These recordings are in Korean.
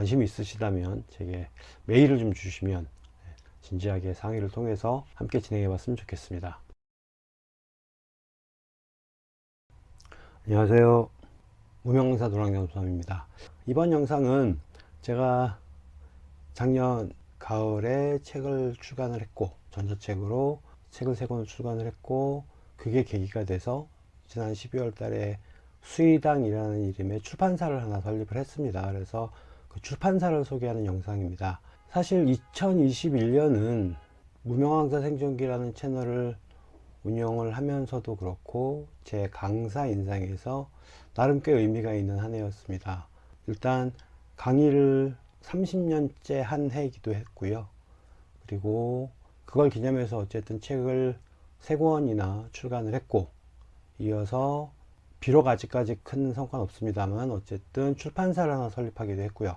관심이 있으시다면 제게 메일을 좀 주시면 네, 진지하게 상의를 통해서 함께 진행해 봤으면 좋겠습니다. 안녕하세요. 무명사 노랑잠수함입니다. 이번 영상은 제가 작년 가을에 책을 출간을 했고 전자책으로 책을 세 권을 출간을 했고 그게 계기가 돼서 지난 12월 달에 수의당이라는 이름의 출판사를 하나 설립을 했습니다. 그래서 그 출판사를 소개하는 영상입니다. 사실 2021년은 무명왕사 생존기라는 채널을 운영을 하면서도 그렇고 제 강사 인상에서 나름 꽤 의미가 있는 한 해였습니다. 일단 강의를 30년째 한 해이기도 했고요. 그리고 그걸 기념해서 어쨌든 책을 세 권이나 출간을 했고 이어서 비록 아직까지 큰 성과는 없습니다만 어쨌든 출판사를 하나 설립하기도 했고요.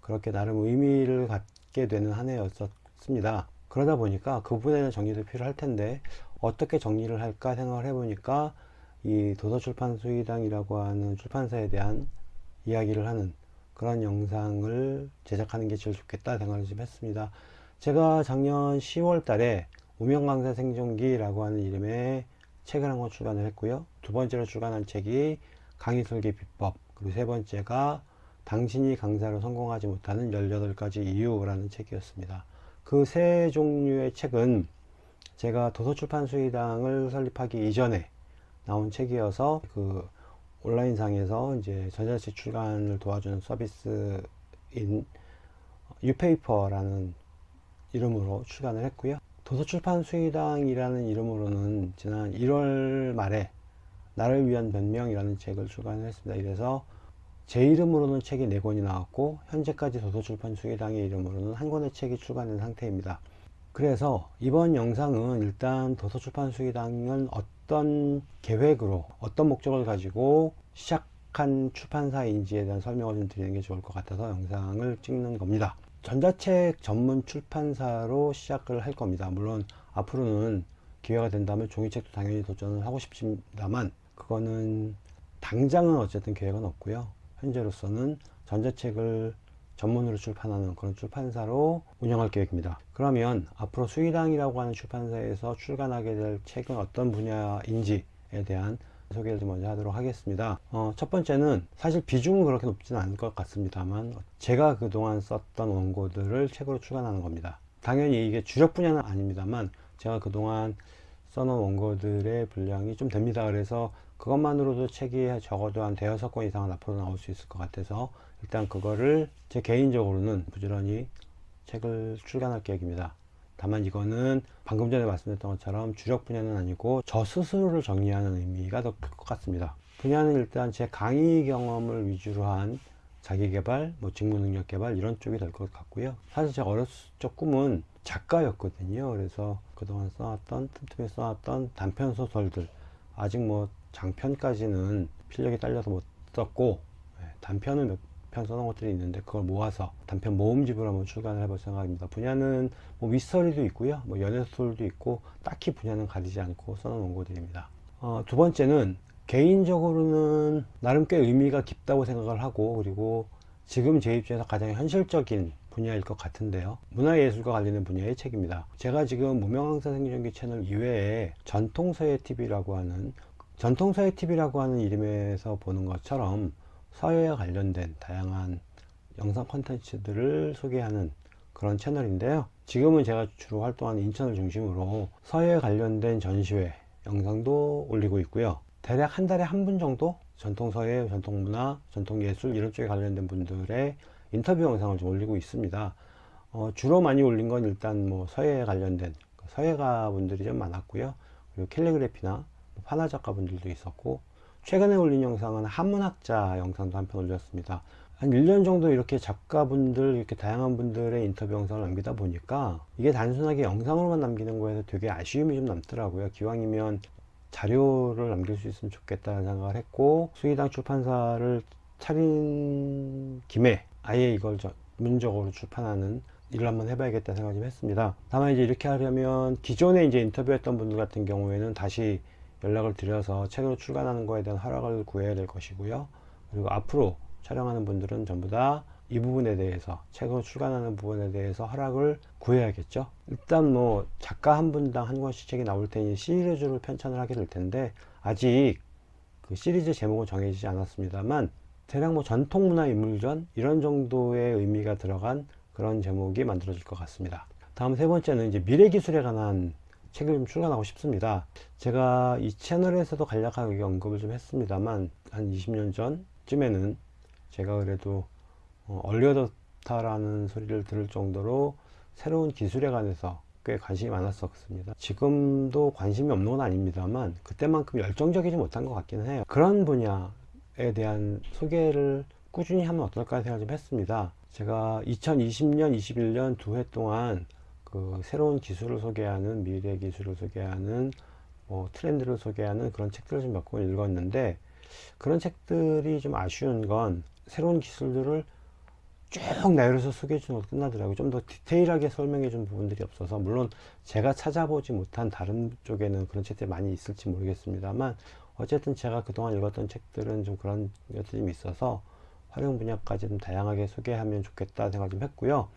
그렇게 나름 의미를 갖게 되는 한 해였습니다. 그러다 보니까 그 부분에 대한 정리도 필요할 텐데 어떻게 정리를 할까 생각을 해보니까 이 도서출판 수의당이라고 하는 출판사에 대한 이야기를 하는 그런 영상을 제작하는 게 제일 좋겠다 생각을 좀 했습니다. 제가 작년 10월 달에 무명강사 생존기라고 하는 이름의 책을 한 권 출간을 했고요. 두 번째로 출간한 책이 강의 설계 비법 그리고 세 번째가 당신이 강사로 성공하지 못하는 18가지 이유라는 책이었습니다. 그 세 종류의 책은 제가 도서출판 수의당을 설립하기 이전에 나온 책이어서 그 온라인상에서 이제 전자책 출간을 도와주는 서비스인 유페이퍼라는 이름으로 출간을 했고요. 도서출판 수의당이라는 이름으로는 지난 1월 말에 나를 위한 변명이라는 책을 출간을 했습니다. 이래서 제 이름으로는 책이 4권이 나왔고 현재까지 도서출판 수의당의 이름으로는 한 권의 책이 출간된 상태입니다. 그래서 이번 영상은 일단 도서출판 수의당은 어떤 계획으로 어떤 목적을 가지고 시작한 출판사인지에 대한 설명을 좀 드리는 게 좋을 것 같아서 영상을 찍는 겁니다. 전자책 전문 출판사로 시작을 할 겁니다. 물론 앞으로는 기회가 된다면 종이책도 당연히 도전을 하고 싶습니다만 그거는 당장은 어쨌든 계획은 없고요. 현재로서는 전자책을 전문으로 출판하는 그런 출판사로 운영할 계획입니다. 그러면 앞으로 수의당이라고 하는 출판사에서 출간하게 될 책은 어떤 분야인지에 대한 소개를 좀 먼저 하도록 하겠습니다. 어, 첫 번째는 사실 비중은 그렇게 높지는 않을 것 같습니다만 제가 그동안 썼던 원고들을 책으로 출간하는 겁니다. 당연히 이게 주력 분야는 아닙니다만 제가 그동안 써놓은 원고들의 분량이 좀 됩니다. 그래서 그것만으로도 책이 적어도 한 대여섯 권 이상은 앞으로 나올 수 있을 것 같아서 일단 그거를 제 개인적으로는 부지런히 책을 출간할 계획입니다. 다만 이거는 방금 전에 말씀드렸던 것처럼 주력 분야는 아니고 저 스스로를 정리하는 의미가 더 클 것 같습니다. 분야는 일단 제 강의 경험을 위주로 한 자기개발, 뭐 직무능력 개발 이런 쪽이 될 것 같고요. 사실 제가 어렸을 적 꿈은 작가였거든요. 그래서 그동안 써왔던 틈틈이 써왔던 단편 소설들 아직 뭐 장편까지는 필력이 딸려서 못 썼고 네, 단편은 몇 편 써놓은 것들이 있는데 그걸 모아서 단편 모음집을 한번 출간을 해볼 생각입니다. 분야는 뭐 미스터리도 있고요. 뭐 연애소설도 있고 딱히 분야는 가리지 않고 써놓은 원고들입니다. 어, 두 번째는 개인적으로는 나름 꽤 의미가 깊다고 생각을 하고 그리고 지금 제 입장에서 가장 현실적인 분야일 것 같은데요 문화예술과 관련된 분야의 책입니다 제가 지금 무명항사 생존기 채널 이외에 전통서예TV라고 하는 전통서예TV라고 하는 이름에서 보는 것처럼 서예와 관련된 다양한 영상 콘텐츠들을 소개하는 그런 채널인데요. 지금은 제가 주로 활동하는 인천을 중심으로 서예에 관련된 전시회 영상도 올리고 있고요. 대략 한 달에 한 분 정도 전통서예, 전통 문화, 전통 예술 이런 쪽에 관련된 분들의 인터뷰 영상을 좀 올리고 있습니다. 어, 주로 많이 올린 건 일단 뭐 서예에 관련된 그 서예가 분들이 좀 많았고요. 그리고 캘리그래피나 파나 작가 분들도 있었고 최근에 올린 영상은 한문학자 영상도 한 편 올렸습니다. 한 1년 정도 이렇게 작가분들 이렇게 다양한 분들의 인터뷰 영상을 남기다 보니까 이게 단순하게 영상으로만 남기는 거에서 되게 아쉬움이 좀 남더라고요. 기왕이면 자료를 남길 수 있으면 좋겠다는 생각을 했고 수의당 출판사를 차린 김에 아예 이걸 전문적으로 출판하는 일을 한번 해봐야겠다 생각 좀 했습니다. 다만 이제 이렇게 하려면 기존에 이제 인터뷰했던 분들 같은 경우에는 다시 연락을 드려서 책으로 출간하는 거에 대한 허락을 구해야 될 것이고요. 그리고 앞으로 촬영하는 분들은 전부 다 이 부분에 대해서 책으로 출간하는 부분에 대해서 허락을 구해야겠죠. 일단 뭐 작가 한 분당 한 권씩 책이 나올 테니 시리즈로 편찬을 하게 될 텐데 아직 그 시리즈 제목은 정해지지 않았습니다만 대략 뭐 전통문화 인물전 이런 정도의 의미가 들어간 그런 제목이 만들어질 것 같습니다. 다음 세 번째는 이제 미래 기술에 관한 책을 좀 출간하고 싶습니다. 제가 이 채널에서도 간략하게 언급을 좀 했습니다만 한 20년 전쯤에는 제가 그래도 어, 얼리어답터라는 소리를 들을 정도로 새로운 기술에 관해서 꽤 관심이 많았었습니다. 지금도 관심이 없는 건 아닙니다만 그때만큼 열정적이지 못한 것 같기는 해요. 그런 분야에 대한 소개를 꾸준히 하면 어떨까 생각 좀 했습니다. 제가 2020년 21년 두 해 동안 그 새로운 기술을 소개하는 미래 기술을 소개하는 뭐 트렌드를 소개하는 그런 책들을 좀 몇 권 읽었는데 그런 책들이 좀 아쉬운 건 새로운 기술들을 쭉 나열해서 소개해 주는 것도 끝나더라고요. 좀 더 디테일하게 설명해 준 부분들이 없어서 물론 제가 찾아보지 못한 다른 쪽에는 그런 책들이 많이 있을지 모르겠습니다만 어쨌든 제가 그동안 읽었던 책들은 좀 그런 것들이 좀 있어서 활용 분야까지 좀 다양하게 소개하면 좋겠다 생각 좀 했고요.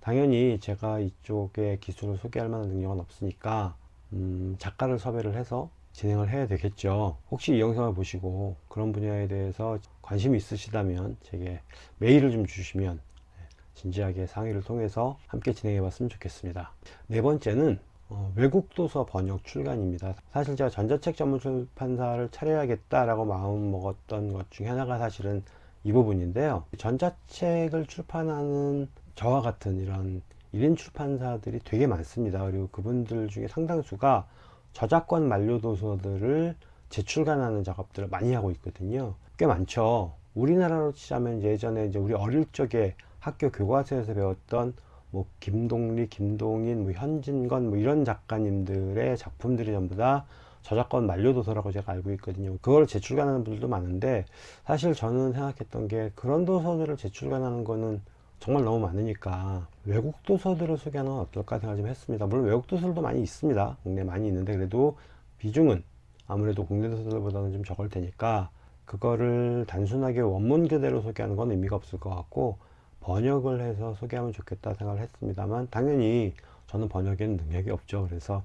당연히 제가 이쪽의 기술을 소개할 만한 능력은 없으니까 음, 작가를 섭외를 해서 진행을 해야 되겠죠. 혹시 이 영상을 보시고 그런 분야에 대해서 관심이 있으시다면 제게 메일을 좀 주시면 네, 진지하게 상의를 통해서 함께 진행해 봤으면 좋겠습니다. 네 번째는 어, 외국 도서 번역 출간입니다. 사실 제가 전자책 전문 출판사를 차려야겠다 라고 마음 먹었던 것 중에 하나가 사실은 이 부분인데요. 전자책을 출판하는 저와 같은 이런 1인 출판사들이 되게 많습니다. 그리고 그분들 중에 상당수가 저작권 만료 도서들을 재출간하는 작업들을 많이 하고 있거든요. 꽤 많죠. 우리나라로 치자면 예전에 이제 우리 어릴 적에 학교 교과서에서 배웠던 뭐 김동리, 김동인, 뭐 현진건 뭐 이런 작가님들의 작품들이 전부 다 저작권 만료 도서라고 제가 알고 있거든요. 그걸 재출간하는 분들도 많은데 사실 저는 생각했던 게 그런 도서들을 재출간하는 거는 정말 너무 많으니까 외국 도서들을 소개하는 건 어떨까 생각 좀 했습니다. 물론 외국 도서들도 많이 있습니다. 국내 많이 있는데 그래도 비중은 아무래도 국내 도서들보다는 좀 적을 테니까 그거를 단순하게 원문 그대로 소개하는 건 의미가 없을 것 같고 번역을 해서 소개하면 좋겠다 생각을 했습니다만 당연히 저는 번역에는 능력이 없죠. 그래서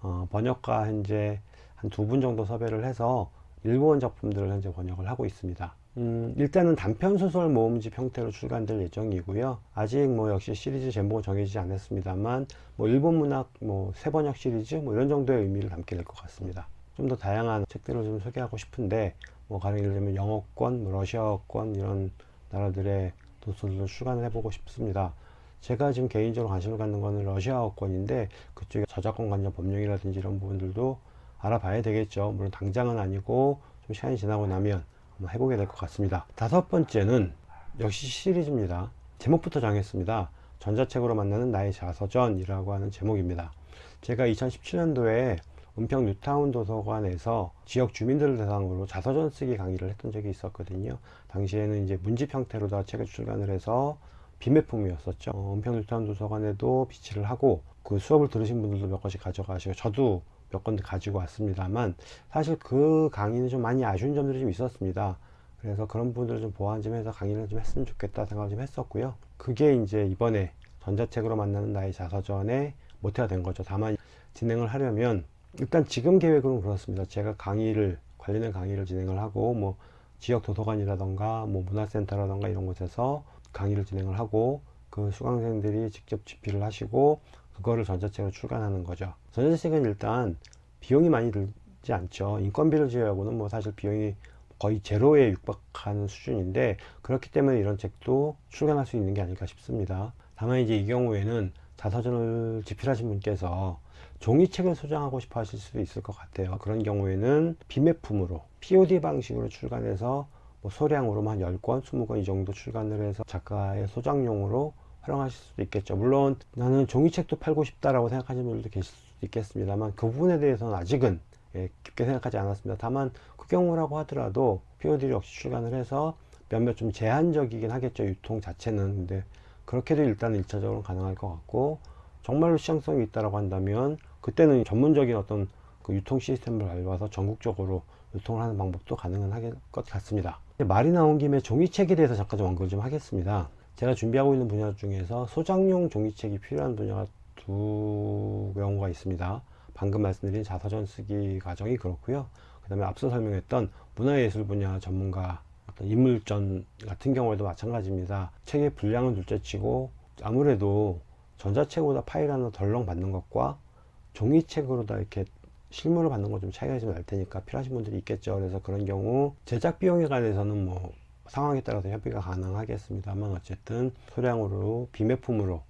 어, 번역가 현재 한 두 분 정도 섭외를 해서 일본 작품들을 현재 번역을 하고 있습니다 음, 일단은 단편 소설 모음집 형태로 출간될 예정이고요. 아직 뭐 역시 시리즈 제목은 정해지지 않았습니다만 뭐 일본 문학 뭐 세번역 시리즈 뭐 이런 정도의 의미를 담게 될 것 같습니다. 좀 더 다양한 책들을 좀 소개하고 싶은데 뭐 가령 예를 들면 영어권, 뭐 러시아어권 이런 나라들의 도서들을 출간을 해보고 싶습니다. 제가 지금 개인적으로 관심을 갖는 거는 러시아어권인데 그쪽에 저작권 관련 법령이라든지 이런 부분들도 알아봐야 되겠죠. 물론 당장은 아니고 좀 시간이 지나고 나면 해보게 될 것 같습니다. 다섯 번째는 역시 시리즈입니다. 제목부터 정했습니다. 전자책으로 만나는 나의 자서전이라고 하는 제목입니다. 제가 2017년도에 은평 뉴타운 도서관에서 지역 주민들을 대상으로 자서전 쓰기 강의를 했던 적이 있었거든요. 당시에는 이제 문집 형태로 다 책을 출간을 해서 비매품이었었죠. 어, 은평 뉴타운 도서관에도 비치를 하고 그 수업을 들으신 분들도 몇 권씩 가져가시고 저도 몇 건 가지고 왔습니다만 사실 그 강의는 좀 많이 아쉬운 점들이 좀 있었습니다. 그래서 그런 부분들을 좀 보완 좀 해서 강의를 좀 했으면 좋겠다 생각을 좀 했었고요. 그게 이제 이번에 전자책으로 만나는 나의 자서전에 모태가 된 거죠. 다만 진행을 하려면 일단 지금 계획으로는 그렇습니다. 제가 강의를 관련된 강의를 진행을 하고 뭐 지역 도서관이라던가 뭐 문화센터라던가 이런 곳에서 강의를 진행을 하고 그 수강생들이 직접 집필을 하시고 그거를 전자책으로 출간하는 거죠. 전자책은 일단 비용이 많이 들지 않죠. 인건비를 제외하고는 뭐 사실 비용이 거의 제로에 육박하는 수준인데 그렇기 때문에 이런 책도 출간할 수 있는 게 아닐까 싶습니다. 다만 이제 이 경우에는 자서전을 집필하신 분께서 종이책을 소장하고 싶어 하실 수도 있을 것 같아요. 그런 경우에는 비매품으로 POD 방식으로 출간해서 뭐 소량으로 한 10권, 20권 이 정도 출간을 해서 작가의 소장용으로 활용하실 수도 있겠죠. 물론 나는 종이책도 팔고 싶다라고 생각하시는 분들도 계실 수도 있겠습니다만 그 부분에 대해서는 아직은 예, 깊게 생각하지 않았습니다. 다만 그 경우라고 하더라도 POD를 역시 출간을 해서 몇몇 좀 제한적이긴 하겠죠 유통 자체는. 근데 그렇게도 일단 일차적으로 가능할 것 같고 정말로 시장성이 있다라고 한다면 그때는 전문적인 어떤 그 유통 시스템을 밟아서 전국적으로 유통을 하는 방법도 가능한 것 같습니다. 말이 나온 김에 종이책에 대해서 잠깐 좀 언급을 좀 하겠습니다 제가 준비하고 있는 분야 중에서 소장용 종이책이 필요한 분야가 두 경우가 있습니다. 방금 말씀드린 자서전 쓰기 과정이 그렇고요. 그 다음에 앞서 설명했던 문화예술 분야 전문가 어떤 인물전 같은 경우에도 마찬가지입니다. 책의 분량은 둘째치고 아무래도 전자책보다 파일 하나 덜렁 받는 것과 종이책으로다 이렇게 실물을 받는 것좀 차이가 좀 날 테니까 필요하신 분들이 있겠죠. 그래서 그런 경우 제작 비용에 관해서는 뭐 상황에 따라서 협의가 가능하겠습니다만 어쨌든 소량으로 비매품으로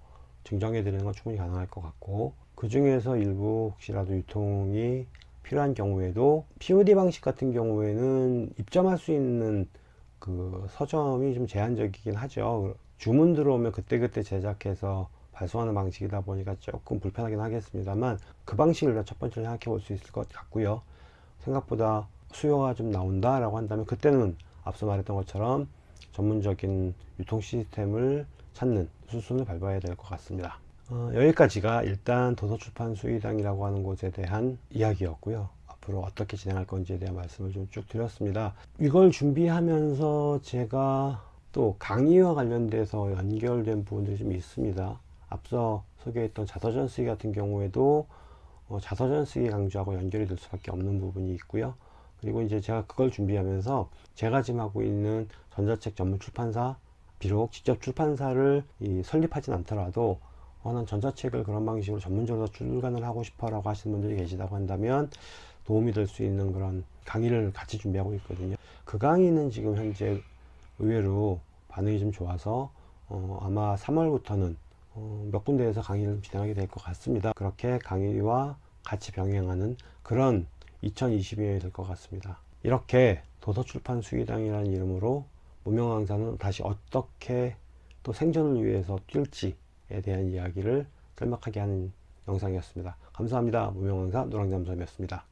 증정해 드리는 건 충분히 가능할 것 같고 그 중에서 일부 혹시라도 유통이 필요한 경우에도 POD 방식 같은 경우에는 입점할 수 있는 그 서점이 좀 제한적이긴 하죠. 주문 들어오면 그때그때 제작해서 발송하는 방식이다 보니까 조금 불편하긴 하겠습니다만 그 방식을 일단 첫 번째로 생각해 볼 수 있을 것 같고요. 생각보다 수요가 좀 나온다 라고 한다면 그때는 앞서 말했던 것처럼 전문적인 유통 시스템을 찾는 수순을 밟아야 될 것 같습니다. 어, 여기까지가 일단 도서출판 수의당이라고 하는 곳에 대한 이야기였고요. 앞으로 어떻게 진행할 건지에 대한 말씀을 좀 쭉 드렸습니다. 이걸 준비하면서 제가 또 강의와 관련돼서 연결된 부분들이 좀 있습니다. 앞서 소개했던 자서전 쓰기 같은 경우에도 어, 자서전 쓰기 강조하고 연결이 될 수밖에 없는 부분이 있고요. 그리고 이제 제가 그걸 준비하면서 제가 지금 하고 있는 전자책 전문 출판사 비록 직접 출판사를 이 설립하진 않더라도 어, 난 전자책을 그런 방식으로 전문적으로 출간을 하고 싶어 라고 하시는 분들이 계시다고 한다면 도움이 될 수 있는 그런 강의를 같이 준비하고 있거든요. 그 강의는 지금 현재 의외로 반응이 좀 좋아서 어, 아마 3월부터는 어, 몇 군데에서 강의를 진행하게 될 것 같습니다. 그렇게 강의와 같이 병행하는 그런 2022년이 될것 같습니다 이렇게 도서출판 수의당이라는 이름으로 무명 강사는 다시 어떻게 또 생존을 위해서 뛸지에 대한 이야기를 짤막하게 하는 영상이었습니다. 감사합니다. 무명 강사 노랑잠수함이었습니다.